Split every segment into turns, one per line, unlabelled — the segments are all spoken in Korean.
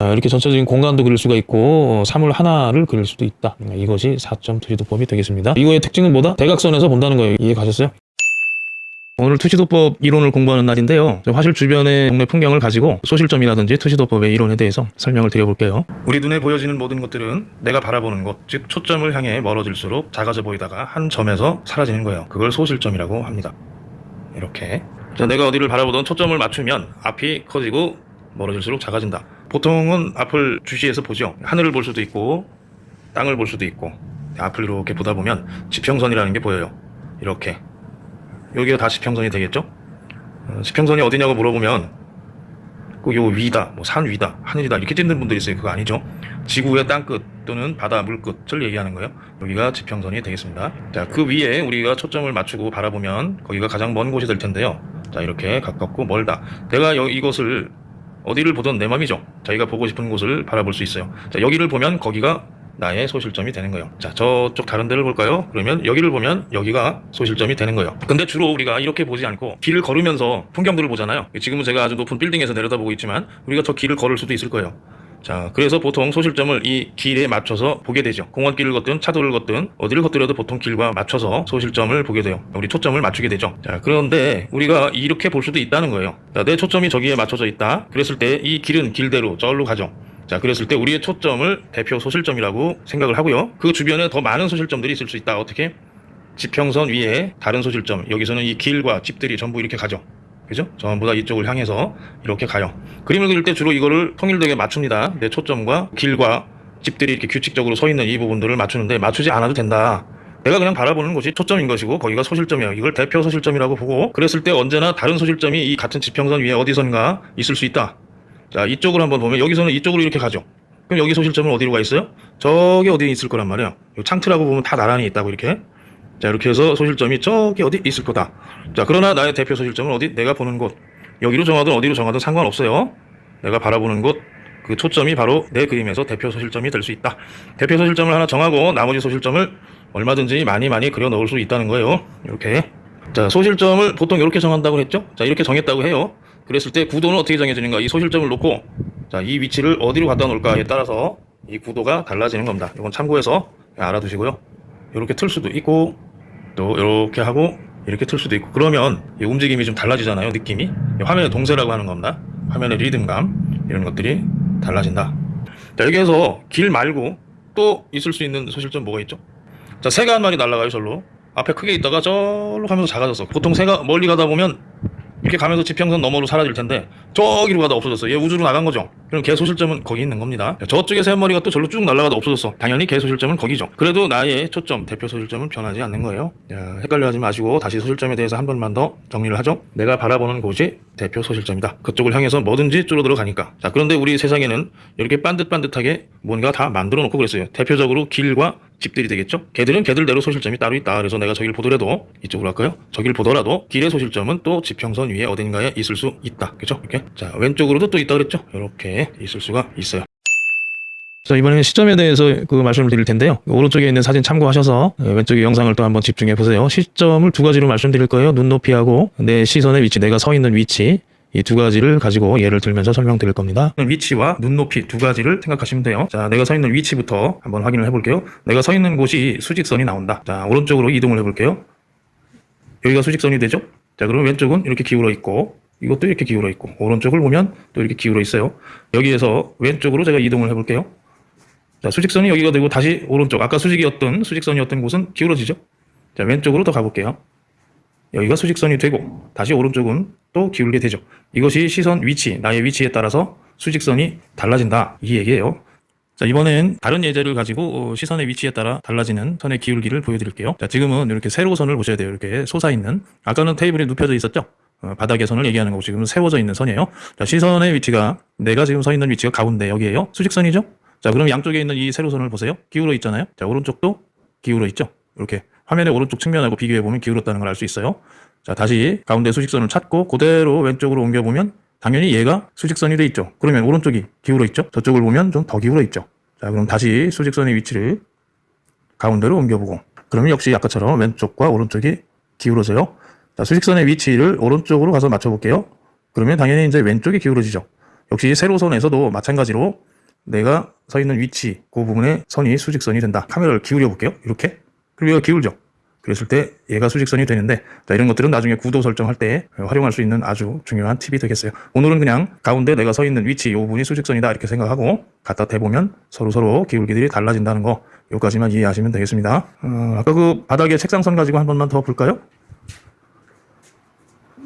아, 이렇게 전체적인 공간도 그릴 수가 있고 어, 사물 하나를 그릴 수도 있다. 음, 이것이 4점 투시도법이 되겠습니다. 이거의 특징은 뭐다? 대각선에서 본다는 거예요. 이해 가셨어요? 오늘 투시도법 이론을 공부하는 날인데요. 저 화실 주변의 동네 풍경을 가지고 소실점이라든지 투시도법의 이론에 대해서 설명을 드려볼게요. 우리 눈에 보여지는 모든 것들은 내가 바라보는 곳, 즉 초점을 향해 멀어질수록 작아져 보이다가 한 점에서 사라지는 거예요. 그걸 소실점이라고 합니다. 이렇게. 자, 내가 어디를 바라보던 초점을 맞추면 앞이 커지고 멀어질수록 작아진다. 보통은 앞을 주시해서 보죠. 하늘을 볼 수도 있고 땅을 볼 수도 있고 앞을 이렇게 보다 보면 지평선이라는 게 보여요. 이렇게. 여기가 다 지평선이 되겠죠? 어, 지평선이 어디냐고 물어보면 꼭요 위다, 뭐 산 위다, 하늘이다 이렇게 찍는 분들이 있어요. 그거 아니죠? 지구의 땅끝 또는 바다 물끝을 얘기하는 거예요. 여기가 지평선이 되겠습니다. 자, 그 위에 우리가 초점을 맞추고 바라보면 거기가 가장 먼 곳이 될 텐데요. 자, 이렇게 가깝고 멀다. 내가 여, 이것을 어디를 보던 내 맘이죠. 자기가 보고 싶은 곳을 바라볼 수 있어요. 자, 여기를 보면 거기가 나의 소실점이 되는 거예요. 자, 저쪽 다른 데를 볼까요? 그러면 여기를 보면 여기가 소실점이 되는 거예요. 근데 주로 우리가 이렇게 보지 않고 길을 걸으면서 풍경들을 보잖아요. 지금은 제가 아주 높은 빌딩에서 내려다보고 있지만 우리가 저 길을 걸을 수도 있을 거예요. 자, 그래서 보통 소실점을 이 길에 맞춰서 보게 되죠. 공원길을 걷든 차도를 걷든 어디를 걷더라도 보통 길과 맞춰서 소실점을 보게 돼요. 우리 초점을 맞추게 되죠. 자, 그런데 우리가 이렇게 볼 수도 있다는 거예요. 자, 내 초점이 저기에 맞춰져 있다. 그랬을 때 이 길은 길대로 저기로 가죠. 자, 그랬을 때 우리의 초점을 대표 소실점이라고 생각을 하고요. 그 주변에 더 많은 소실점들이 있을 수 있다. 어떻게? 지평선 위에 다른 소실점. 여기서는 이 길과 집들이 전부 이렇게 가죠. 그죠? 전부 다 이쪽을 향해서 이렇게 가요. 그림을 그릴 때 주로 이거를 통일되게 맞춥니다. 내 초점과 길과 집들이 이렇게 규칙적으로 서 있는 이 부분들을 맞추는데 맞추지 않아도 된다. 내가 그냥 바라보는 곳이 초점인 것이고 거기가 소실점이에요. 이걸 대표 소실점이라고 보고 그랬을 때 언제나 다른 소실점이 이 같은 지평선 위에 어디선가 있을 수 있다. 자 이쪽을 한번 보면 여기서는 이쪽으로 이렇게 가죠. 그럼 여기 소실점은 어디로 가 있어요? 저기 어디에 있을 거란 말이에요. 요 창틀하고 보면 다 나란히 있다고 이렇게. 자 이렇게 해서 소실점이 저기 어디 있을 거다. 자 그러나 나의 대표 소실점은 어디? 내가 보는 곳. 여기로 정하든 어디로 정하든 상관없어요. 내가 바라보는 곳. 그 초점이 바로 내 그림에서 대표 소실점이 될 수 있다. 대표 소실점을 하나 정하고 나머지 소실점을 얼마든지 많이 많이 그려 넣을 수 있다는 거예요. 이렇게. 자 소실점을 보통 이렇게 정한다고 했죠? 자 이렇게 정했다고 해요. 그랬을 때 구도는 어떻게 정해지는가? 이 소실점을 놓고 자 이 위치를 어디로 갖다 놓을까에 따라서 이 구도가 달라지는 겁니다. 이건 참고해서 알아두시고요. 이렇게 틀 수도 있고 또 이렇게 하고 이렇게 틀 수도 있고. 그러면 이 움직임이 좀 달라지잖아요 느낌이. 화면의 동세라고 하는 겁니다. 화면의 리듬감 이런 것들이 달라진다. 자 여기에서 길 말고 또 있을 수 있는 소실점 뭐가 있죠? 자 새가 한 마리 날아가요 절로. 앞에 크게 있다가 절로 가면서 작아졌어 보통 새가 멀리 가다 보면 이렇게 가면서 지평선 너머로 사라질 텐데 저기로 가다 없어졌어 얘 우주로 나간 거죠. 그럼 개 소실점은 거기 있는 겁니다. 저쪽에 새 머리가 또 절로 쭉 날아가다 없어졌어. 당연히 개 소실점은 거기죠. 그래도 나의 초점 대표 소실점은 변하지 않는 거예요. 야, 헷갈려 하지 마시고 다시 소실점에 대해서 한 번만 더 정리를 하죠. 내가 바라보는 곳이 대표 소실점이다 그쪽을 향해서 뭐든지 줄어들어 가니까 자 그런데 우리 세상에는 이렇게 반듯반듯하게 뭔가 다 만들어 놓고 그랬어요 대표적으로 길과 집들이 되겠죠? 걔들은 걔들대로 소실점이 따로 있다. 그래서 내가 저길 보더라도 이쪽으로 할까요? 저길 보더라도 길의 소실점은 또 지평선 위에 어딘가에 있을 수 있다. 그죠? 이렇게. 자, 왼쪽으로도 또 있다 그랬죠? 이렇게 있을 수가 있어요. 자, 이번에는 시점에 대해서 그 말씀을 드릴 텐데요. 오른쪽에 있는 사진 참고하셔서 왼쪽의 영상을 또 한번 집중해 보세요. 시점을 두 가지로 말씀드릴 거예요. 눈높이하고 내 시선의 위치, 내가 서 있는 위치. 이두 가지를 가지고 예를 들면서 설명드릴 겁니다. 위치와 눈높이 두 가지를 생각하시면 돼요. 자, 내가 서 있는 위치부터 한번 확인을 해볼게요. 내가 서 있는 곳이 수직선이 나온다. 자, 오른쪽으로 이동을 해볼게요. 여기가 수직선이 되죠? 자, 그럼 왼쪽은 이렇게 기울어 있고, 이것도 이렇게 기울어 있고, 오른쪽을 보면 또 이렇게 기울어 있어요. 여기에서 왼쪽으로 제가 이동을 해볼게요. 자, 수직선이 여기가 되고 다시 오른쪽. 아까 수직이었던 수직선이었던 곳은 기울어지죠? 자, 왼쪽으로 더 가볼게요. 여기가 수직선이 되고 다시 오른쪽은 또 기울게 되죠. 이것이 시선 위치, 나의 위치에 따라서 수직선이 달라진다. 이 얘기예요. 자, 이번엔 다른 예제를 가지고 어, 시선의 위치에 따라 달라지는 선의 기울기를 보여드릴게요. 자, 지금은 이렇게 세로선을 보셔야 돼요. 이렇게 솟아있는. 아까는 테이블에 눕혀져 있었죠? 어, 바닥의 선을 얘기하는 거고 지금은 세워져 있는 선이에요. 자, 시선의 위치가 내가 지금 서 있는 위치가 가운데 여기에요. 수직선이죠? 자, 그럼 양쪽에 있는 이 세로선을 보세요. 기울어 있잖아요. 자, 오른쪽도 기울어 있죠? 이렇게 화면의 오른쪽 측면하고 비교해 보면 기울었다는 걸 알 수 있어요. 자, 다시 가운데 수직선을 찾고 그대로 왼쪽으로 옮겨 보면 당연히 얘가 수직선이 돼 있죠. 그러면 오른쪽이 기울어 있죠. 저쪽을 보면 좀 더 기울어 있죠. 자, 그럼 다시 수직선의 위치를 가운데로 옮겨 보고 그러면 역시 아까처럼 왼쪽과 오른쪽이 기울어져요. 자, 수직선의 위치를 오른쪽으로 가서 맞춰 볼게요. 그러면 당연히 이제 왼쪽이 기울어지죠. 역시 세로선에서도 마찬가지로 내가 서 있는 위치 그 부분에 선이 수직선이 된다. 카메라를 기울여 볼게요. 이렇게. 그리고 얘가 기울죠. 그랬을 때 얘가 수직선이 되는데 자, 이런 것들은 나중에 구도 설정할 때 활용할 수 있는 아주 중요한 팁이 되겠어요. 오늘은 그냥 가운데 내가 서 있는 위치 이 부분이 수직선이다 이렇게 생각하고 갖다 대보면 서로 서로 기울기들이 달라진다는 거 여기까지만 이해하시면 되겠습니다. 어, 아까 그 바닥에 책상선 가지고 한 번만 더 볼까요?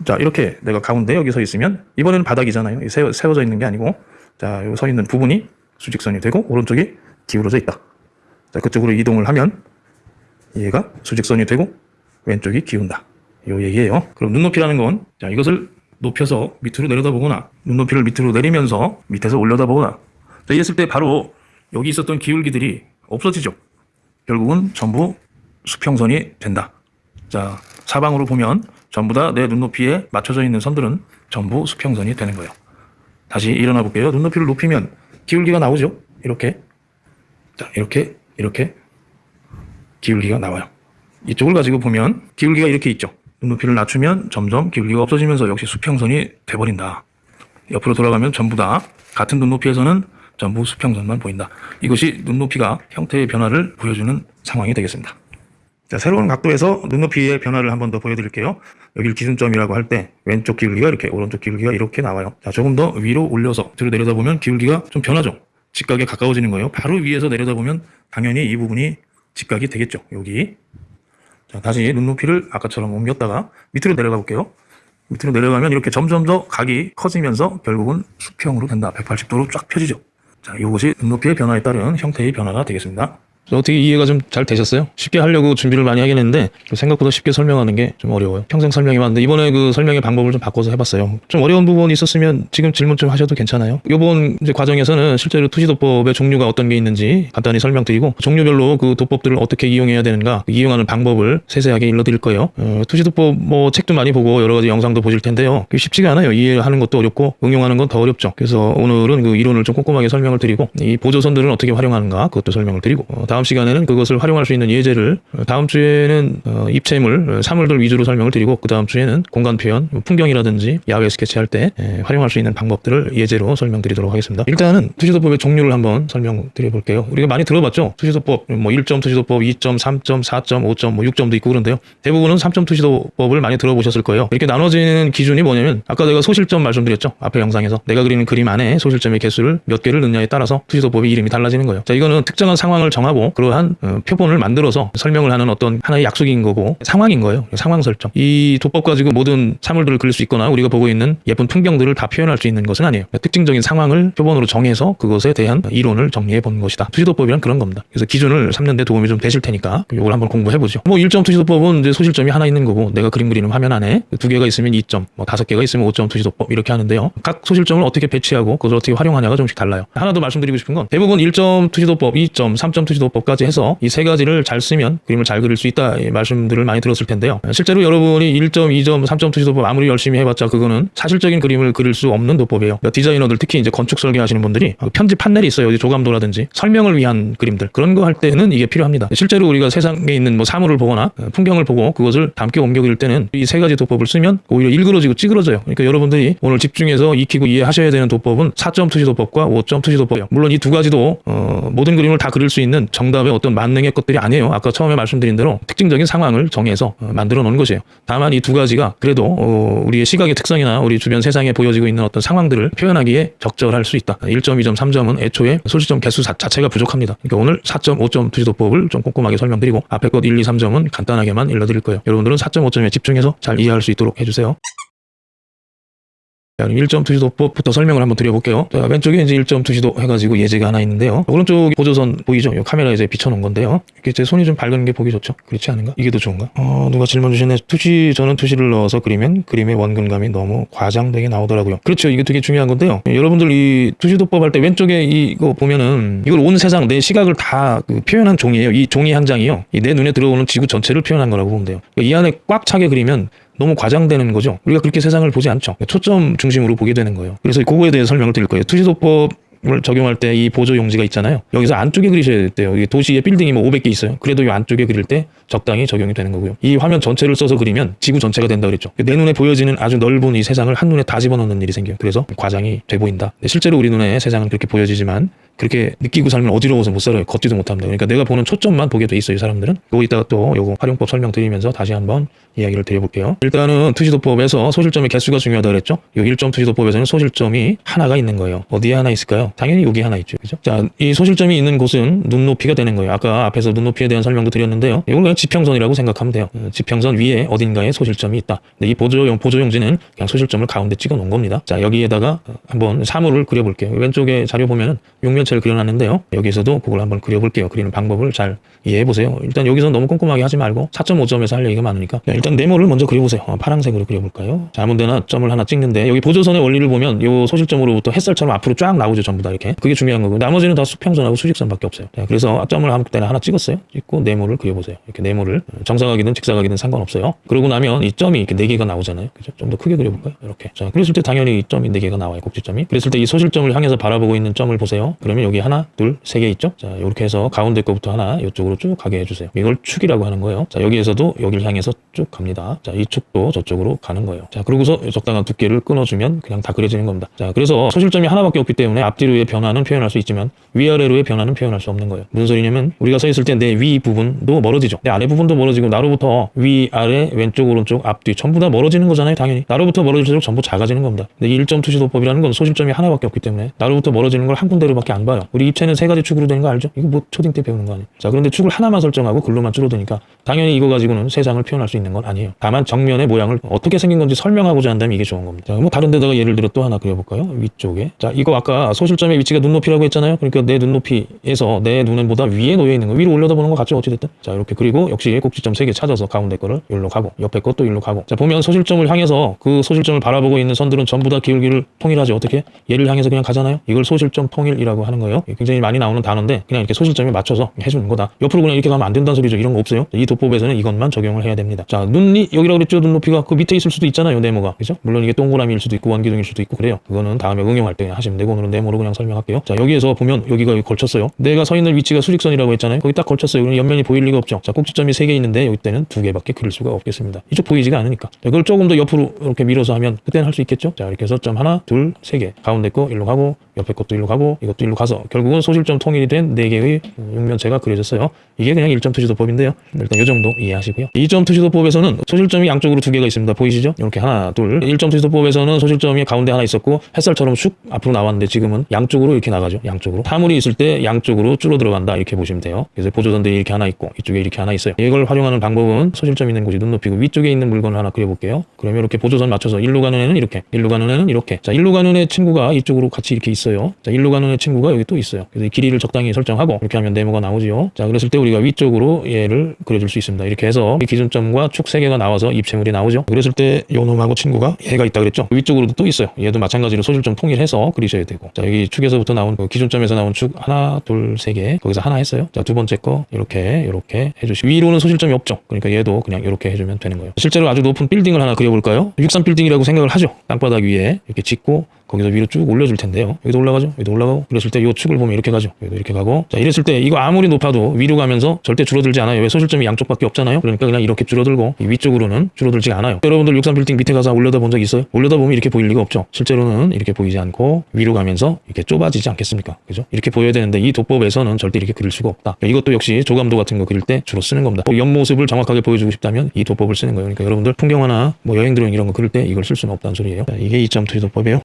자 이렇게 내가 가운데 여기 서 있으면 이번에는 바닥이잖아요. 세워, 세워져 있는 게 아니고 자 여기 서 있는 부분이 수직선이 되고 오른쪽이 기울어져 있다. 자 그쪽으로 이동을 하면 얘가 수직선이 되고 왼쪽이 기운다. 요 얘기예요. 그럼 눈높이라는 건 자, 이것을 높여서 밑으로 내려다보거나 눈높이를 밑으로 내리면서 밑에서 올려다보거나 자, 이랬을 때 바로 여기 있었던 기울기들이 없어지죠. 결국은 전부 수평선이 된다. 자, 사방으로 보면 전부 다 내 눈높이에 맞춰져 있는 선들은 전부 수평선이 되는 거예요. 다시 일어나 볼게요. 눈높이를 높이면 기울기가 나오죠. 이렇게. 자, 이렇게, 이렇게 기울기가 나와요. 이쪽을 가지고 보면 기울기가 이렇게 있죠. 눈높이를 낮추면 점점 기울기가 없어지면서 역시 수평선이 돼버린다. 옆으로 돌아가면 전부 다 같은 눈높이에서는 전부 수평선만 보인다. 이것이 눈높이가 형태의 변화를 보여주는 상황이 되겠습니다. 자, 새로운 각도에서 눈높이의 변화를 한 번 더 보여드릴게요. 여기를 기준점이라고 할 때 왼쪽 기울기가 이렇게 오른쪽 기울기가 이렇게 나와요. 자, 조금 더 위로 올려서 뒤로 내려다보면 기울기가 좀 변하죠. 직각에 가까워지는 거예요. 바로 위에서 내려다보면 당연히 이 부분이 직각이 되겠죠. 여기. 자, 다시 눈높이를 아까처럼 옮겼다가 밑으로 내려가 볼게요. 밑으로 내려가면 이렇게 점점 더 각이 커지면서 결국은 수평으로 된다. 180도로 쫙 펴지죠. 자, 이것이 눈높이의 변화에 따른 형태의 변화가 되겠습니다. 어떻게 이해가 좀 잘 되셨어요? 쉽게 하려고 준비를 많이 하긴 했는데 생각보다 쉽게 설명하는 게 좀 어려워요. 평생 설명이 많은데 이번에 그 설명의 방법을 좀 바꿔서 해봤어요. 좀 어려운 부분이 있었으면 지금 질문 좀 하셔도 괜찮아요. 이번 이제 과정에서는 실제로 투시도법의 종류가 어떤 게 있는지 간단히 설명드리고 종류별로 그 도법들을 어떻게 이용해야 되는가 이용하는 방법을 세세하게 일러드릴 거예요. 어, 투시도법 뭐 책도 많이 보고 여러 가지 영상도 보실 텐데요. 쉽지가 않아요. 이해하는 것도 어렵고 응용하는 건 더 어렵죠. 그래서 오늘은 그 이론을 좀 꼼꼼하게 설명을 드리고 이 보조선들은 어떻게 활용하는가 그것도 설명을 드리고 어, 다음 시간에는 그것을 활용할 수 있는 예제를 어, 다음 주에는 어, 입체물, 어, 사물들 위주로 설명을 드리고 그 다음 주에는 공간 표현, 뭐 풍경이라든지 야외 스케치할 때 에, 활용할 수 있는 방법들을 예제로 설명드리도록 하겠습니다. 일단은 투시도법의 종류를 한번 설명드려 볼게요. 우리가 많이 들어봤죠. 투시도법 뭐 1점 투시도법, 2점, 3점, 4점, 5점, 뭐 6점도 있고 그런데요. 대부분은 3점 투시도법을 많이 들어보셨을 거예요. 이렇게 나눠지는 기준이 뭐냐면 아까 내가 소실점 말씀드렸죠. 앞에 영상에서 내가 그리는 그림 안에 소실점의 개수를 몇 개를 넣냐에 따라서 투시도법의 이름이 달라지는 거예요. 자, 이거는 특정한 상황을 정하고 그러한 어, 표본을 만들어서 설명을 하는 어떤 하나의 약속인 거고 상황인 거예요. 상황 설정. 이 도법 가지고 모든 사물들을 그릴 수 있거나 우리가 보고 있는 예쁜 풍경들을 다 표현할 수 있는 것은 아니에요. 특징적인 상황을 표본으로 정해서 그것에 대한 이론을 정리해 본 것이다. 투시도법이란 그런 겁니다. 그래서 기준을 삼는 데 도움이 좀 되실 테니까 이걸 한번 공부해 보죠. 뭐 1점 투시도법은 이제 소실점이 하나 있는 거고 내가 그림 그리는 화면 안에 두 개가 있으면 2점, 뭐 다섯 개가 있으면 5점 투시도법 이렇게 하는데요. 각 소실점을 어떻게 배치하고 그것을 어떻게 활용하냐가 좀씩 달라요. 하나 더 말씀드리고 싶은 건 대부분 1점 투시도법, 2점, 3점 투시도법 까지 해서 이 세 가지를 잘 쓰면 그림을 잘 그릴 수 있다 이 말씀들을 많이 들었을 텐데요. 실제로 여러분이 1점, 2점, 3점 투시 도법 아무리 열심히 해봤자 그거는 사실적인 그림을 그릴 수 없는 도법이에요. 그러니까 디자이너들 특히 이제 건축 설계하시는 분들이 편집 판넬이 있어요. 어디 조감도라든지 설명을 위한 그림들 그런 거 할 때는 이게 필요합니다. 실제로 우리가 세상에 있는 뭐 사물을 보거나 풍경을 보고 그것을 닮게 옮겨 그릴 때는 이 세 가지 도법을 쓰면 오히려 일그러지고 찌그러져요. 그러니까 여러분들이 오늘 집중해서 익히고 이해하셔야 되는 도법은 4점 투시 도법과 5점 투시 도법이에요. 물론 이 두 가지도 어, 모든 그림을 다 그릴 수 있는 정 답의 어떤 만능의 것들이 아니에요. 아까 처음에 말씀드린 대로 특징적인 상황을 정해서 어, 만들어 놓은 것이에요. 다만 이 두 가지가 그래도 어, 우리의 시각의 특성이나 우리 주변 세상에 보여지고 있는 어떤 상황들을 표현하기에 적절할 수 있다. 1점, 2점, 3점은 애초에 소시점 개수 자, 자체가 부족합니다. 그러니까 오늘 4점, 5점 투시도법을 좀 꼼꼼하게 설명드리고 앞에 것 1, 2, 3점은 간단하게만 일러드릴 거예요. 여러분들은 4점, 5점에 집중해서 잘 이해할 수 있도록 해주세요. 자, 그럼 1점 투시도법부터 설명을 한번 드려볼게요. 자, 왼쪽에 이제 1점 투시도 해가지고 예제가 하나 있는데요. 오른쪽 보조선 보이죠? 이 카메라에 이제 비춰놓은 건데요. 이렇게 제 손이 좀 밝은 게 보기 좋죠? 그렇지 않은가? 이게 더 좋은가? 어, 누가 질문 주시네. 투시, 저는 투시를 넣어서 그리면 그림의 원근감이 너무 과장되게 나오더라고요. 그렇죠. 이게 되게 중요한 건데요. 예, 여러분들 이 투시도법 할 때 왼쪽에 이거 보면은 이걸 온 세상 내 시각을 다 그 표현한 종이에요. 이 종이 한 장이요. 이 내 눈에 들어오는 지구 전체를 표현한 거라고 보면 돼요. 이 안에 꽉 차게 그리면 너무 과장되는 거죠. 우리가 그렇게 세상을 보지 않죠. 초점 중심으로 보게 되는 거예요. 그래서 그거에 대해 설명을 드릴 거예요. 투시도법 을 적용할 때 이 보조 용지가 있잖아요. 여기서 안쪽에 그리셔야 돼요. 이게 도시에 빌딩이 뭐 500개 있어요. 그래도 이 안쪽에 그릴 때 적당히 적용이 되는 거고요. 이 화면 전체를 써서 그리면 지구 전체가 된다 그랬죠. 내 눈에 보여지는 아주 넓은 이 세상을 한눈에 다 집어넣는 일이 생겨요. 그래서 과장이 돼 보인다. 네, 실제로 우리 눈에 세상은 그렇게 보여지지만 그렇게 느끼고 살면 어지러워서 못 살아요. 걷지도 못합니다. 그러니까 내가 보는 초점만 보게 돼 있어요, 이 사람들은. 요거 이따가 또 요거 활용법 설명드리면서 다시 한번 이야기를 드려볼게요. 일단은 투시도법에서 소실점의 개수가 중요하다 그랬죠? 요 1점 투시도법에서는 소실점이 하나가 있는 거예요. 어디에 하나 있을까요? 당연히 여기 하나 있죠. 그죠? 자, 이 소실점이 있는 곳은 눈높이가 되는 거예요. 아까 앞에서 눈높이에 대한 설명도 드렸는데요. 이건 그냥 지평선이라고 생각하면 돼요. 어, 지평선 위에 어딘가에 소실점이 있다. 근데 이 보조용, 보조용지는 그냥 소실점을 가운데 찍어 놓은 겁니다. 자, 여기에다가 어, 한번 사물을 그려볼게요. 왼쪽에 자료 보면은 육면체를 그려놨는데요. 여기서도 그걸 한번 그려볼게요. 그리는 방법을 잘 이해해 보세요. 일단 여기서 너무 꼼꼼하게 하지 말고 4.5점에서 할 얘기가 많으니까 자, 일단 네모를 먼저 그려보세요. 어, 파란색으로 그려볼까요? 자, 아무데나 점을 하나 찍는데 여기 보조선의 원리를 보면 요 소실점으로부터 햇살처럼 앞으로 쫙 나오죠. 전부 다 이렇게. 그게 중요한 거고 나머지는 다 수평선하고 수직선밖에 없어요. 자, 그래서 점을 아무 때나 하나 찍었어요. 찍고 네모를 그려보세요. 이렇게 네모를 어, 정사각이든 직사각이든 상관없어요. 그러고 나면 이 점이 이렇게 네 개가 나오잖아요. 그죠? 좀 더 크게 그려볼까요? 이렇게. 자, 그랬을 때 당연히 이 점이 네 개가 나와요. 꼭지점이. 그랬을 때 이 소실점을 향해서 바라보고 있는 점을 보세요. 그러면 여기 하나, 둘, 세 개 있죠? 자, 이렇게 해서 가운데 거부터 하나 이쪽으로 쭉 가게 해주세요. 이걸 축이라고 하는 거예요. 자, 여기에서도 여기를 향해서 쭉 갑니다. 자, 이 축도 저쪽으로 가는 거예요. 자, 그러고서 적당한 두께를 끊어주면 그냥 다 그려지는 겁니다. 자, 그래서 소실점이 하나밖에 없기 때문에 앞뒤로의 변화는 표현할 수 있지만 위아래로의 변화는 표현할 수 없는 거예요. 무슨 소리냐면 우리가 서 있을 때 내 위 부분도 멀어지죠. 내 아래 부분도 멀어지고 나로부터 위, 아래, 왼쪽, 오른쪽, 앞뒤 전부 다 멀어지는 거잖아요. 당연히. 나로부터 멀어질수록 전부 작아지는 겁니다. 근데 이 일점 투시도법이라는 건 소실점이 하나밖에 없기 때문에 나로부터 멀어지는 걸 한 군데로밖에 안 봐요. 우리 입체는 세 가지 축으로 되는 거 알죠? 이거 뭐 초딩 때 배우는 거 아니에요? 자, 그런데 축을 하나만 설정하고 글로만 줄어드니까 당연히 이거 가지고는 세상을 표현할 수 있는 건 아니에요. 다만 정면의 모양을 어떻게 생긴 건지 설명하고자 한다면 이게 좋은 겁니다. 자, 뭐 다른 데다가 예를 들어 또 하나 그려볼까요? 위쪽에. 자, 이거 아까 소실점의 위치가 눈높이라고 했잖아요. 그러니까 내 눈높이에서 내 눈보다 위에 놓여 있는 거 위로 올려다 보는 거 같죠? 어찌됐든. 자, 이렇게 그리고 역시 꼭지점 세개 찾아서 가운데 거를 일로 가고 옆에 것도 일로 가고. 자, 보면 소실점을 향해서 그 소실점을 바라보고 있는 선들은 전부 다 기울기를 통일하지 어떻게? 얘를 향해서 그냥 가잖아요. 이걸 소실점 통일이라고 하는 거예요. 굉장히 많이 나오는 단어인데 그냥 이렇게 소실점에 맞춰서 해주는 거다. 옆으로 그냥 이렇게 가면 안 된다는 소리죠. 이런 거 없어요. 이 도법에서는 이것만 적용을 해야 됩니다. 자, 눈이 여기라고 그랬죠. 눈높이가 그 밑에 있을 수도 있잖아요. 네모가. 그죠? 물론 이게 동그라미일 수도 있고 원기둥일 수도 있고 그래요. 그거는 다음에 응용할 때 하시면 되고 오늘은 네모로 그냥 설명할게요. 자, 여기에서 보면 여기가 여기 걸쳤어요. 내가 서 있는 위치가 수직선이라고 했잖아요. 거기 딱 걸쳤어요. 그럼 옆면이 보일 리가 없죠. 자, 꼭지점이 세개 있는데 여기 때는 두 개밖에 그릴 수가 없겠습니다. 이쪽 보이지가 않으니까. 자, 그걸 조금 더 옆으로 이렇게 밀어서 하면 그때는 할 수 있겠죠. 자, 이렇게 해서 점 하나, 둘, 세 개. 가운데 거 일로 가고 옆에 것도 일로 가고 이것도 일로 가서 결국은 소실점 통일이 된네 개의 육면체가 그려졌어요. 이게 그냥 1점 투시도법인데요. 일단 이 정도 이해하시고요. 2점 투시도법에서는 소실점이 양쪽으로 두 개가 있습니다. 보이시죠? 이렇게 하나, 둘. 1점 투시도법에서는 소실점이 가운데 하나 있었고 햇살처럼 슉 앞으로 나왔는데 지금은 양쪽으로 이렇게 나가죠. 양쪽으로. 사물이 있을 때 양쪽으로 줄어 들어간다. 이렇게 보시면 돼요. 그래서 보조선들이 이렇게 하나 있고 이쪽에 이렇게 하나 있어요. 이걸 활용하는 방법은 소실점 있는 곳이 눈높이고 위쪽에 있는 물건을 하나 그려볼게요. 그러면 이렇게 보조선 맞춰서 일로 가는 애는 이렇게, 일로 가는 애는 이렇게. 자, 일로 가는 애 친구가 이쪽으로 같이 이렇게 있어요. 자, 일로 가는 애 친구가 여기 또 있어요. 그래서 이 길이를 적당히 설정하고 이렇게 하면 네모가 나오지요. 자, 그랬을 때 우리가 위쪽으로 얘를 그려줄 수 있습니다. 이렇게 해서 이 기준점과 축세 개가 나와서 입체물이 나오죠. 그랬을 때 요놈하고 친구가 얘가 있다 그랬죠. 위쪽으로도 또 있어요. 얘도 마찬가지로 소실점 통일해서 그리셔야 되고. 자, 여기 축에서부터 나온 그 기준점에서 나온 축 하나, 둘, 세 개. 거기서 하나 했어요. 자, 두 번째 거 이렇게 이렇게 해주시고 위로는 소실점이 없죠. 그러니까 얘도 그냥 이렇게 해주면 되는 거예요. 실제로 아주 높은 빌딩을 하나 그려볼까요? 63 빌딩이라고 생각을 하죠. 땅바닥 위에 이렇게 짓고 거기서 위로 쭉 올려줄 텐데요. 여기도 올라가죠. 여기도 올라가고. 그랬을 때 이 축을 보면 이렇게 가죠. 여기도 이렇게 가고. 자, 이랬을 때 이거 아무리 높아도 위로 가면서 절대 줄어들지 않아요. 왜 소실점이 양쪽밖에 없잖아요. 그러니까 그냥 이렇게 줄어들고 이 위쪽으로는 줄어들지 않아요. 여러분들 63 빌딩 밑에 가서 올려다 본 적 있어요? 올려다 보면 이렇게 보일 리가 없죠. 실제로는 이렇게 보이지 않고 위로 가면서 이렇게 좁아지지 않겠습니까? 그죠? 이렇게 보여야 되는데 이 도법에서는 절대 이렇게 그릴 수가 없다. 이것도 역시 조감도 같은 거 그릴 때 주로 쓰는 겁니다. 뭐 옆모습을 정확하게 보여주고 싶다면 이 도법을 쓰는 거예요. 그러니까 여러분들 풍경화나 뭐 여행 드로잉 이런 거 그릴 때 이걸 쓸 수는 없다는 소리예요. 자, 이게 2점 투시도법이에요.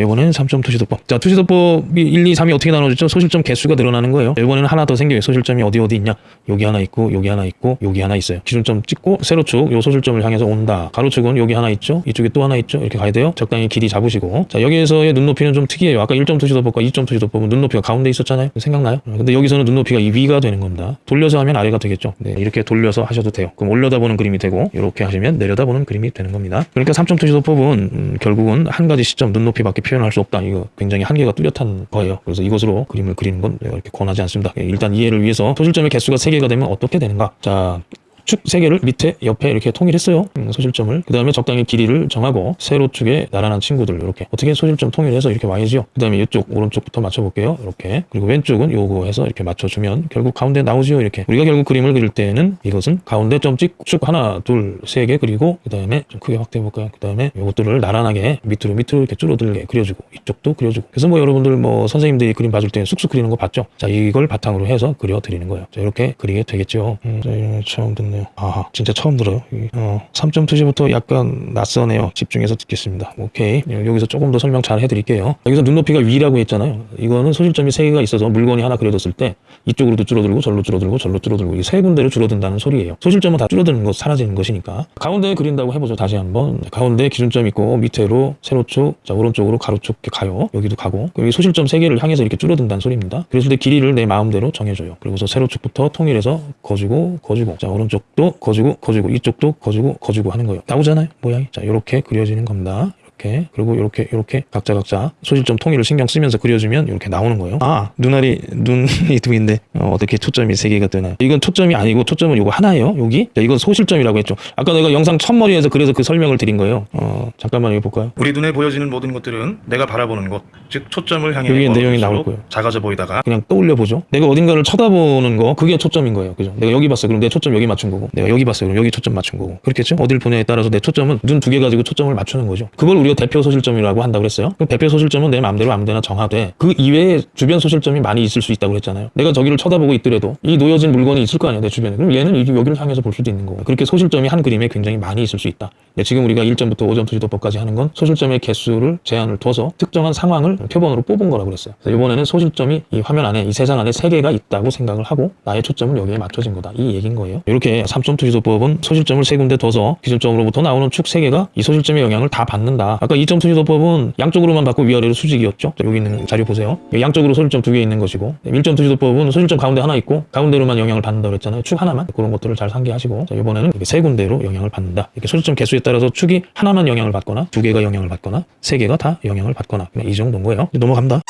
이번에는 3점 투시도법. 자, 투시도법이 1, 2, 3이 어떻게 나눠졌죠? 소실점 개수가 늘어나는 거예요. 이번에는 하나 더 생겨요. 소실점이 어디 어디 있냐? 여기 하나 있고, 여기 하나 있고, 여기 하나 있어요. 기준점 찍고, 세로축, 요 소실점을 향해서 온다. 가로축은 여기 하나 있죠? 이쪽에 또 하나 있죠? 이렇게 가야 돼요. 적당히 길이 잡으시고. 자, 여기에서의 눈높이는 좀 특이해요. 아까 1점 투시도법과 2점 투시도법은 눈높이가 가운데 있었잖아요. 생각나요? 근데 여기서는 눈높이가 이 위가 되는 겁니다. 돌려서 하면 아래가 되겠죠? 네, 이렇게 돌려서 하셔도 돼요. 그럼 올려다보는 그림이 되고, 이렇게 하시면 내려다보는 그림이 되는 겁니다. 그러니까 3점 투시도법은 음, 결국은 한 가지 시점 눈높이밖에 표현할 수 없다. 이거 굉장히 한계가 뚜렷한 거예요. 그래서 이것으로 그림을 그리는 건 이렇게 권하지 않습니다. 일단 이해를 위해서 소실점의 개수가 3개가 되면 어떻게 되는가? 자, 축 세 개를 밑에 옆에 이렇게 통일했어요. 음, 소실점을. 그 다음에 적당히 길이를 정하고 세로 축에 나란한 친구들 이렇게 어떻게 소실점 통일해서 이렇게 와야죠. 그 다음에 이쪽 오른쪽부터 맞춰볼게요. 이렇게 그리고 왼쪽은 요거 해서 이렇게 맞춰주면 결국 가운데 나오지요. 이렇게 우리가 결국 그림을 그릴 때는 이것은 가운데 점 찍 축 하나 둘 세 개 그리고 그 다음에 좀 크게 확대해 볼까요? 그 다음에 요것들을 나란하게 밑으로 밑으로 이렇게 줄어들게 그려주고 이쪽도 그려주고 그래서 뭐 여러분들 뭐 선생님들이 그림 봐줄 때 쑥쑥 그리는 거 봤죠? 자 이걸 바탕으로 해서 그려 드리는 거예요. 자 이렇게 그리게 되겠죠. 음, 자, 처음 듣네 요. 아 진짜 처음 들어요. 이, 어, 3점 투시부터 약간 낯서네요. 집중해서 듣겠습니다. 오케이 여기서 조금 더 설명 잘 해드릴게요. 여기서 눈높이가 위라고 했잖아요. 이거는 소실점이 세 개가 있어서 물건이 하나 그려졌을 때 이쪽으로도 줄어들고 절로 줄어들고 절로 줄어들고 이 세 군데로 줄어든다는 소리예요. 소실점은 다 줄어드는 거 사라지는 것이니까 가운데에 그린다고 해보죠. 다시 한번 가운데 기준점 있고 밑으로 세로축 자 오른쪽으로 가로축 이렇게 가요. 여기도 가고 이 소실점 세 개를 향해서 이렇게 줄어든다는 소리입니다. 때 길이를 내 마음대로 정해줘요. 그리고서 세로축부터 통일해서 거주고 거주고 자 오른쪽 도 거주고 거주고 이쪽도 거주고 거주고 하는 거예요. 나오잖아요 모양이. 자 이렇게 그려지는 겁니다. 이렇게 그리고 이렇게 이렇게 각자 각자 소실점 통일을 신경 쓰면서 그려주면 이렇게 나오는 거예요. 아 눈알이 눈이 두 개인데 어, 떻게 초점이 세 개가 되나요? 이건 초점이 아니고 초점은 이거 하나예요. 여기 자, 이건 소실점이라고 했죠. 아까 내가 영상 첫머리에서 그래서 그 설명을 드린 거예요. 어 잠깐만 여기 볼까요?
우리 눈에 보여지는 모든 것들은 내가 바라보는 것, 즉 초점을 향해
여기에 내용이 나올 거예요.
작아져 보이다가
그냥 떠올려 보죠. 내가 어딘가를 쳐다보는 거 그게 초점인 거예요. 그죠? 내가 여기 봤어. 그럼 내 초점 여기 맞춘 거고. 내가 여기 봤어. 그럼 여기 초점 맞춘 거고. 그렇겠죠? 어딜 보냐에 따라서 내 초점은 눈 두 개 가지고 초점을 맞추는 거죠. 그걸 우리 가 대표 소실점이라고 한다고 그랬어요. 그럼 대표 소실점은 내 마음대로 아무데나 정하되 그 이외에 주변 소실점이 많이 있을 수 있다고 그랬잖아요. 내가 저기를 쳐다보고 있더라도 이 놓여진 물건이 있을 거 아니야 내 주변에. 그럼 얘는 이- 여기를 향해서 볼 수도 있는 거고. 그렇게 소실점이 한 그림에 굉장히 많이 있을 수 있다. 근데 지금 우리가 1점부터 5점 투지도법까지 하는 건 소실점의 개수를 제한을 둬서 특정한 상황을 표본으로 뽑은 거라고 그랬어요. 그래서 이번에는 소실점이 이 화면 안에 이 세상 안에 세 개가 있다고 생각을 하고 나의 초점은 여기에 맞춰진 거다. 이 얘기인 거예요. 이렇게 3점 투지도법은 소실점을 세 군데 둬서 기준점으로부터 나오는 축 세 개가 이 소실점의 영향을 다 받는다. 아까 2점 투지도법은 양쪽으로만 받고 위아래로 수직이었죠. 자, 여기 있는 자료 보세요. 양쪽으로 소실점 두 개 있는 것이고 1점 투지도법은 소실점 가운데 하나 있고 가운데로만 영향을 받는다고 그랬잖아요. 축 하나만 그런 것들을 잘 상기하시고 자, 이번에는 이렇게 세 군데로 영향을 받는다. 이렇게 소실점 개수에 따라서 축이 하나만 영향을 받거나 두 개가 영향을 받거나 세 개가 다 영향을 받거나 이 정도인 거예요. 넘어갑니다.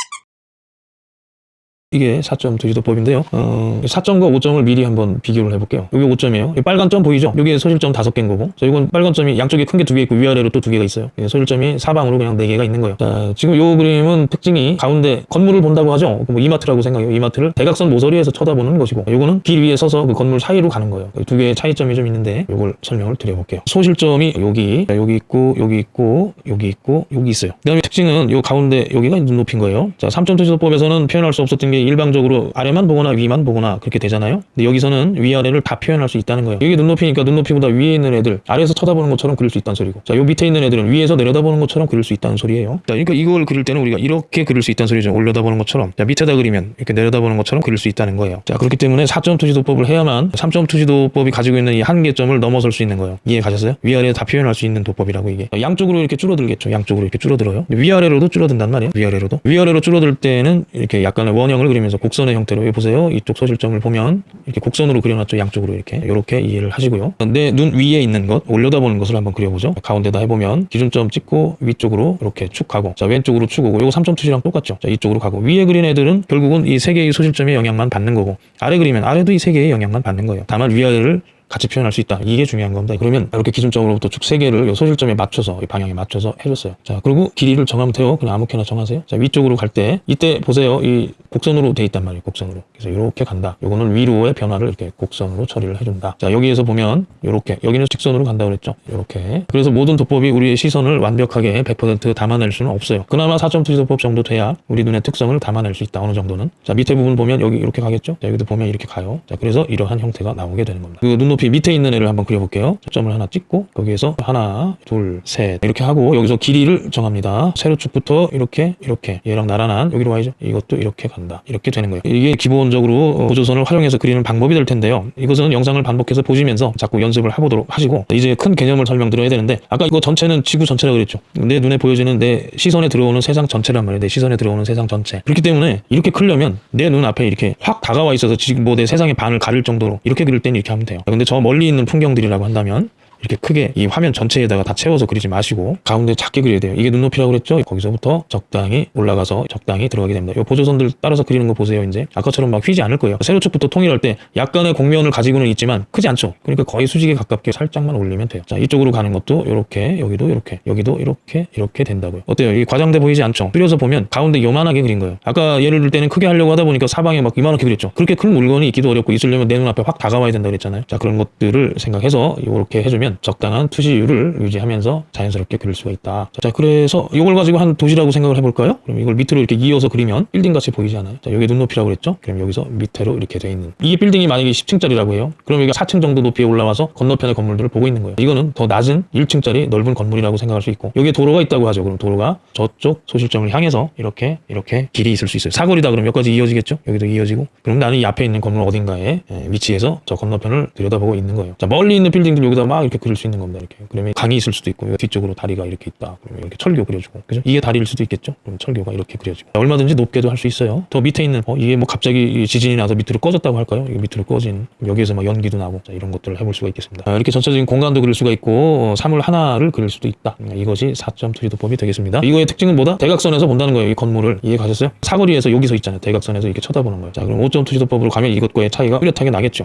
이게 4점 투지도법인데요. 어, 4점과 5점을 미리 한번 비교를 해볼게요. 여기 5점이에요. 이 빨간 점 보이죠? 여기 소실점 5개인 거고. 자, 이건 빨간 점이 양쪽에 큰 게 두 개 있고 위아래로 또 두 개가 있어요. 예, 소실점이 사방으로 그냥 네 개가 있는 거예요. 자, 지금 요 그림은 특징이 가운데 건물을 본다고 하죠. 뭐 이마트라고 생각해요. 이마트를 대각선 모서리에서 쳐다보는 것이고, 요거는 길 위에 서서 그 건물 사이로 가는 거예요. 두 개의 차이점이 좀 있는데, 요걸 설명을 드려볼게요. 소실점이 여기, 자, 여기 있고, 여기 있고, 여기 있고, 여기 있어요. 그 다음에 특징은 요 가운데 여기가 눈높이인 거예요. 자, 3점 투지도법에서는 표현할 수 없었던 게 일방적으로 아래만 보거나 위만 보거나 그렇게 되잖아요. 근데 여기서는 위아래를 다 표현할 수 있다는 거예요. 여기 눈높이니까 눈높이보다 위에 있는 애들 아래에서 쳐다보는 것처럼 그릴 수 있다는 소리고. 자, 요 밑에 있는 애들은 위에서 내려다보는 것처럼 그릴 수 있다는 소리예요. 자, 그러니까 이걸 그릴 때는 우리가 이렇게 그릴 수 있다는 소리죠. 올려다보는 것처럼. 자, 밑에다 그리면 이렇게 내려다보는 것처럼 그릴 수 있다는 거예요. 자, 그렇기 때문에 4점 투시도법을 해야만 3점 투시도법이 가지고 있는 이 한계점을 넘어설 수 있는 거예요. 이해 가셨어요? 위아래 다 표현할 수 있는 도법이라고 이게. 양쪽으로 이렇게 줄어들겠죠. 양쪽으로 이렇게 줄어들어요. 위아래로도 줄어든단 말이에요. 위아래로도. 위아래로 줄어들 때는 이렇게 약간의 원형을 그리면서 곡선의 형태로 여기 보세요. 이쪽 소실점을 보면 이렇게 곡선으로 그려놨죠. 양쪽으로 이렇게. 이렇게 이해를 하시고요. 내 눈 위에 있는 것, 올려다보는 것을 한번 그려보죠. 가운데다 해보면 기준점 찍고 위쪽으로 이렇게 축 가고 자 왼쪽으로 축 오고 요거 3점 투시랑 똑같죠. 자 이쪽으로 가고 위에 그린 애들은 결국은 이 세 개의 소실점의 영향만 받는 거고 아래 그리면 아래도 이 세 개의 영향만 받는 거예요. 다만 위아래를 같이 표현할 수 있다. 이게 중요한 겁니다. 그러면 이렇게 기준점으로부터 축세 개를 요 소실점에 맞춰서 이 방향에 맞춰서 해줬어요. 자, 그리고 길이를 정하면 돼요. 그냥 아무렇게나 정하세요. 자, 위쪽으로 갈 때 이때 보세요. 이 곡선으로 돼 있단 말이에요. 곡선으로. 그래서 이렇게 간다. 요거는 위로의 변화를 이렇게 곡선으로 처리를 해준다. 자, 여기에서 보면 이렇게 여기는 직선으로 간다 그랬죠. 이렇게. 그래서 모든 도법이 우리의 시선을 완벽하게 100% 담아낼 수는 없어요. 그나마 4점 투지도법 정도 돼야 우리 눈의 특성을 담아낼 수 있다. 어느 정도는. 자, 밑에 부분 보면 여기 이렇게 가겠죠. 자, 여기도 보면 이렇게 가요. 자, 그래서 이러한 형태가 나오게 되는 겁니다. 그 눈높이 밑에 있는 애를 한번 그려볼게요. 초점을 하나 찍고 거기에서 하나, 둘, 셋 이렇게 하고 여기서 길이를 정합니다. 세로축부터 이렇게 이렇게 얘랑 나란한 여기로 와야죠. 이것도 이렇게 간다. 이렇게 되는 거예요. 이게 기본적으로 어, 보조선을 활용해서 그리는 방법이 될 텐데요. 이것은 영상을 반복해서 보시면서 자꾸 연습을 해보도록 하시고 이제 큰 개념을 설명드려야 되는데 아까 이거 전체는 지구 전체라 그랬죠. 내 눈에 보여지는 내 시선에 들어오는 세상 전체란 말이에요. 내 시선에 들어오는 세상 전체. 그렇기 때문에 이렇게 크려면 내 눈 앞에 이렇게 확 다가와 있어서 지금 뭐 내 세상의 반을 가릴 정도로 이렇게 그릴 때는 이렇게 하면 돼요. 근데 저 멀리 있는 풍경들이라고 한다면 이렇게 크게 이 화면 전체에다가 다 채워서 그리지 마시고 가운데 작게 그려야 돼요. 이게 눈높이라고 그랬죠? 거기서부터 적당히 올라가서 적당히 들어가게 됩니다. 이 보조선들 따라서 그리는 거 보세요. 이제 아까처럼 막 휘지 않을 거예요. 세로축부터 통일할 때 약간의 곡면을 가지고는 있지만 크지 않죠. 그러니까 거의 수직에 가깝게 살짝만 올리면 돼요. 자 이쪽으로 가는 것도 이렇게 여기도 이렇게 여기도 이렇게 이렇게 된다고요. 어때요? 이 과장돼 보이지 않죠? 그려서 보면 가운데 요만하게 그린 거예요. 아까 예를 들 때는 크게 하려고 하다 보니까 사방에 막 이만하게 그렸죠. 그렇게 큰 물건이 있기도 어렵고 있으려면 내 눈앞에 확 다가와야 된다 그랬잖아요. 자 그런 것들을 생각해서 이렇게 해주면 적당한 투시율을 유지하면서 자연스럽게 그릴 수가 있다. 자 그래서 이걸 가지고 한 도시라고 생각을 해볼까요? 그럼 이걸 밑으로 이렇게 이어서 그리면 빌딩 같이 보이지 않아요? 자 여기 눈높이라고 그랬죠? 그럼 여기서 밑으로 이렇게 돼 있는 이게 빌딩이 만약에 10층짜리라고 해요. 그럼 여기가 4층 정도 높이에 올라와서 건너편의 건물들을 보고 있는 거예요. 이거는 더 낮은 1층짜리 넓은 건물이라고 생각할 수 있고 여기에 도로가 있다고 하죠. 그럼 도로가 저쪽 소실점을 향해서 이렇게 이렇게 길이 있을 수 있어요. 사거리다 그럼 여기까지 이어지겠죠? 여기도 이어지고 그럼 나는 이 앞에 있는 건물 어딘가에 예, 위치해서 저 건너편을 들여다보고 있는 거예요. 자 멀리 있는 빌딩들 여기다 막 이렇게 그릴 수 있는 겁니다. 이렇게 그러면 강이 있을 수도 있고 뒤쪽으로 다리가 이렇게 있다. 그러면 이렇게 철교 그려주고 그죠? 이게 다리일 수도 있겠죠? 그럼 철교가 이렇게 그려지고 얼마든지 높게도 할 수 있어요. 더 밑에 있는 어, 이게 뭐 갑자기 지진이 나서 밑으로 꺼졌다고 할까요? 이게 밑으로 꺼진 여기에서 막 연기도 나고 자, 이런 것들을 해볼 수가 있겠습니다. 자, 이렇게 전체적인 공간도 그릴 수가 있고 어, 사물 하나를 그릴 수도 있다. 음, 이것이 4점 투지도법이 되겠습니다. 이거의 특징은 뭐다? 대각선에서 본다는 거예요. 이 건물을 이해 가셨어요? 사거리에서 여기서 있잖아요. 대각선에서 이렇게 쳐다보는 거예요. 자 그럼 5점 투지도법으로 가면 이것과의 차이가 뚜렷하게 나겠죠.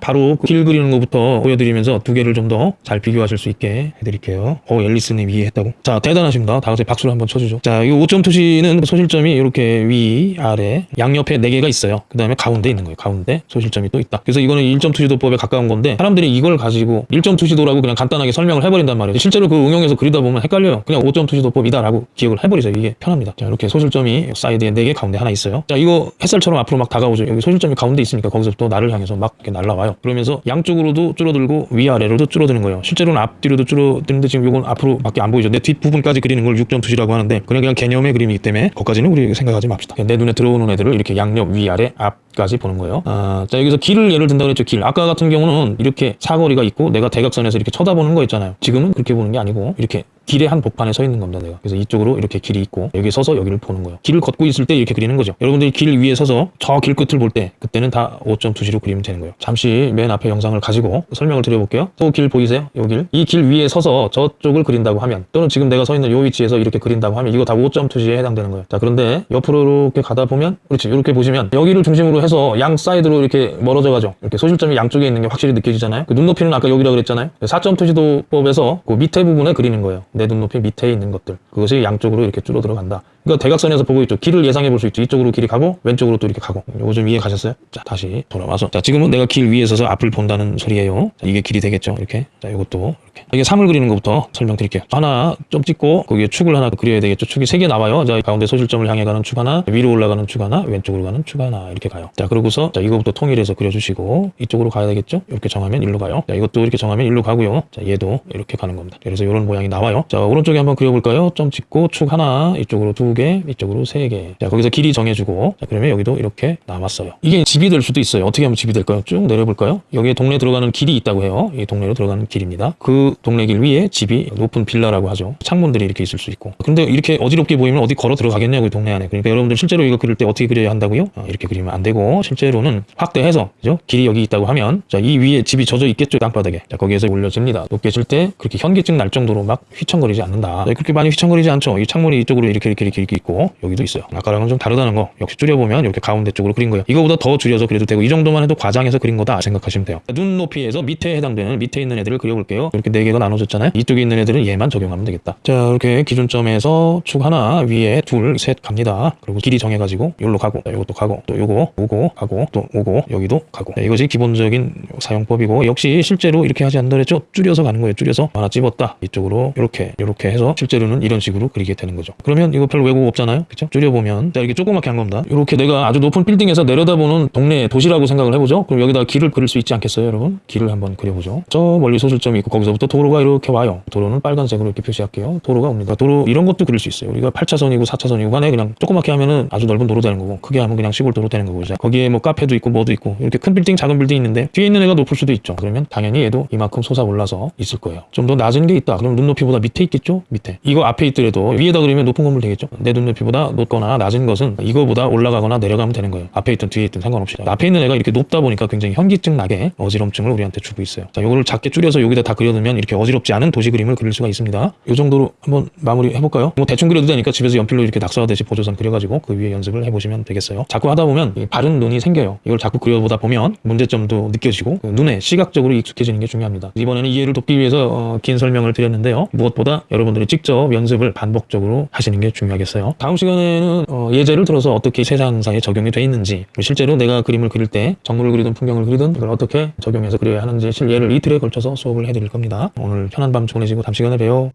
바로 그 길 그리는 것부터 보여드리면서 두 개를 좀 더 잘 비교하실 수 있게 해드릴게요. 오, 앨리스님 이해했다고. 자, 대단하십니다. 다 같이 박수를 한번 쳐주죠. 자, 이 5점 투시는 소실점이 이렇게 위, 아래, 양옆에 4개가 있어요. 그 다음에 가운데 있는 거예요. 가운데 소실점이 또 있다. 그래서 이거는 1점 투시도법에 가까운 건데 사람들이 이걸 가지고 1점 투시도라고 그냥 간단하게 설명을 해버린단 말이에요. 실제로 그 응용해서 그리다 보면 헷갈려요. 그냥 5점 투시도법이다라고 기억을 해버리세요. 이게 편합니다. 자, 이렇게 소실점이 사이드에 4개, 가운데 하나 있어요. 자, 이거 햇살처럼 앞으로 막 다가오죠. 여기 소실점이 가운데 있으니까 거기서부터 나를 향해서 막 이렇게 날아와요. 그러면서 양쪽으로도 줄어들고 위아래로도 줄어드는 거예요. 실제로는 앞뒤로도 줄어드는데 지금 이건 앞으로밖에 안 보이죠. 내 뒷부분까지 그리는 걸 6점 투시라고 하는데 그냥 그냥 개념의 그림이기 때문에 거기까지는 우리 생각하지 맙시다. 내 눈에 들어오는 애들을 이렇게 양옆, 위아래, 앞까지 보는 거예요. 아, 자 여기서 길을 예를 든다 그랬죠. 길. 아까 같은 경우는 이렇게 사거리가 있고 내가 대각선에서 이렇게 쳐다보는 거 있잖아요. 지금은 그렇게 보는 게 아니고 이렇게 길의 한 복판에 서 있는 겁니다, 내가. 그래서 이쪽으로 이렇게 길이 있고 여기 서서 여기를 보는 거예요. 길을 걷고 있을 때 이렇게 그리는 거죠. 여러분들이 길 위에 서서 저 길 끝을 볼 때 그때는 다 5점 투시로 그리면 되는 거예요. 잠시 맨 앞에 영상을 가지고 설명을 드려볼게요. 또 길 보이세요? 요 길. 이 길 위에 서서 저쪽을 그린다고 하면 또는 지금 내가 서 있는 요 위치에서 이렇게 그린다고 하면 이거 다 5점 투시에 해당되는 거예요. 자, 그런데 옆으로 이렇게 가다 보면 그렇지. 이렇게 보시면 여기를 중심으로 해서 양 사이드로 이렇게 멀어져 가죠. 이렇게 소실점이 양쪽에 있는 게 확실히 느껴지잖아요. 그 눈높이는 아까 여기라 그랬잖아요. 4점 투시도법에서 그 밑에 부분에 그리는 거예요. 내 눈높이 밑에 있는 것들. 그것이 양쪽으로 이렇게 줄어 들어간다. 그러니까 대각선에서 보고 있죠. 길을 예상해 볼 수 있죠. 이쪽으로 길이 가고 왼쪽으로 또 이렇게 가고. 요거 좀 이해 가셨어요? 자, 다시 돌아와서. 자, 지금은 내가 길 위에 서서 앞을 본다는 소리예요. 자, 이게 길이 되겠죠. 이렇게. 자, 이것도 이렇게. 이게 삼을 그리는 것부터 설명드릴게요. 하나 좀 찍고 거기에 축을 하나 그려야 되겠죠. 축이 세 개 나와요. 자, 가운데 소실점을 향해 가는 축 하나, 위로 올라가는 축 하나, 왼쪽으로 가는 축 하나 이렇게 가요. 자, 그러고서 자, 이거부터 통일해서 그려주시고 이쪽으로 가야 되겠죠. 이렇게 정하면 일로 가요. 자, 이것도 이렇게 정하면 일로 가고요. 자, 얘도 이렇게 가는 겁니다. 그래서 이런 모양이 나와요. 자, 오른쪽에 한번 그려볼까요? 점 찍고 축 하나, 이쪽으로 두 개, 이쪽으로 세 개. 자, 거기서 길이 정해주고, 자, 그러면 여기도 이렇게 남았어요. 이게 집이 될 수도 있어요. 어떻게 하면 집이 될까요? 쭉 내려볼까요? 여기에 동네 들어가는 길이 있다고 해요. 이 동네로 들어가는 길입니다. 그 동네 길 위에 집이 높은 빌라라고 하죠. 창문들이 이렇게 있을 수 있고. 근데 이렇게 어지럽게 보이면 어디 걸어 들어가겠냐고, 이 동네 안에. 그러니까 여러분들 실제로 이거 그릴 때 어떻게 그려야 한다고요? 아, 이렇게 그리면 안 되고, 실제로는 확대해서, 그죠? 길이 여기 있다고 하면, 자, 이 위에 집이 젖어 있겠죠, 땅바닥에. 자, 거기에서 올려집니다. 높게 질 때 그렇게 현기증 날 정도로 막 휘청거리지 않는다. 자, 그렇게 많이 휘청거리지 않죠. 이 창문이 이쪽으로 이렇게 이렇게 이렇게, 이렇게 있고, 여기도 있어요. 아까랑은 좀 다르다는 거. 역시 줄여보면 이렇게 가운데 쪽으로 그린 거예요. 이거보다 더 줄여서 그려도 되고, 이 정도만 해도 과장해서 그린 거다 생각하시면 돼요. 눈 높이에서 밑에 해당되는 밑에 있는 애들을 그려볼게요. 이렇게 네 개가 나눠졌잖아요. 이쪽에 있는 애들은 얘만 적용하면 되겠다. 자, 이렇게 기준점에서 축 하나 위에 둘, 셋 갑니다. 그리고 길이 정해가지고 여기로 가고, 자, 요것도 가고, 또 요거 오고 가고, 또 오고 여기도 가고. 자, 이것이 기본적인 사용법이고 역시 실제로 이렇게 하지 않더라도 줄여서 가는 거예요. 줄여서 하나 찝었다. 이쪽으로 이렇게 이렇게 해서 실제로는 이런 식으로 그리게 되는 거죠. 그러면 이거 별 왜곡 없잖아요. 그렇죠? 줄여보면 자 이렇게 조그맣게 한 겁니다. 이렇게 내가 아주 높은 빌딩에서 내려다보는 동네 도시라고 생각을 해보죠. 그럼 여기다 길을 그릴 수 있지 않겠어요, 여러분? 길을 한번 그려보죠. 저 멀리 소실점이 있고 거기서부터 도로가 이렇게 와요. 도로는 빨간색으로 이렇게 표시할게요. 도로가 옵니다. 도로 이런 것도 그릴 수 있어요. 우리가 8차선이고 4차선이고 간에 그냥 조그맣게 하면은 아주 넓은 도로 되는 거고 크게 하면 그냥 시골 도로 되는 거고 자, 거기에 뭐 카페도 있고 뭐도 있고 이렇게 큰 빌딩 작은 빌딩 있는데 뒤에 있는 애가 높을 수도 있죠. 그러면 당연히 얘도 이만큼 솟아 올라서 있을 거예요. 좀 더 낮은 게 있다. 그럼 눈높이보다 밑에 있겠죠? 밑에. 이거 앞에 있더라도 위에다 그리면 높은 건물 되겠죠? 내 눈높이보다 높거나 낮은 것은 이거보다 올라가거나 내려가면 되는 거예요. 앞에 있든 뒤에 있든 상관없이. 앞에 있는 애가 이렇게 높다 보니까 굉장히 현기증 나게 어지럼증을 우리한테 주고 있어요. 자, 이거를 작게 줄여서 여기다 다 그려두면 이렇게 어지럽지 않은 도시 그림을 그릴 수가 있습니다. 이 정도로 한번 마무리 해볼까요? 뭐 대충 그려도 되니까 집에서 연필로 이렇게 낙서하듯이 보조선 그려가지고 그 위에 연습을 해보시면 되겠어요. 자꾸 하다 보면 이 바른 눈이 생겨요. 이걸 자꾸 그려보다 보면 문제점도 느껴지고 그 눈에 시각적으로 익숙해지는 게 중요합니다. 이번에는 이해를 돕기 위해서 어, 긴 설명을 드렸는데요. 무엇보다 여러분들이 직접 연습을 반복적으로 하시는 게 중요하겠 어요. 다음 시간에는 어, 예제를 들어서 어떻게 세상사에 적용이 돼 있는지 실제로 내가 그림을 그릴 때 정물을 그리든 풍경을 그리든 그걸 어떻게 적용해서 그려야 하는지 실예를 이틀에 걸쳐서 수업을 해드릴 겁니다. 오늘 편한 밤 보내시고 다음 시간에 봬요.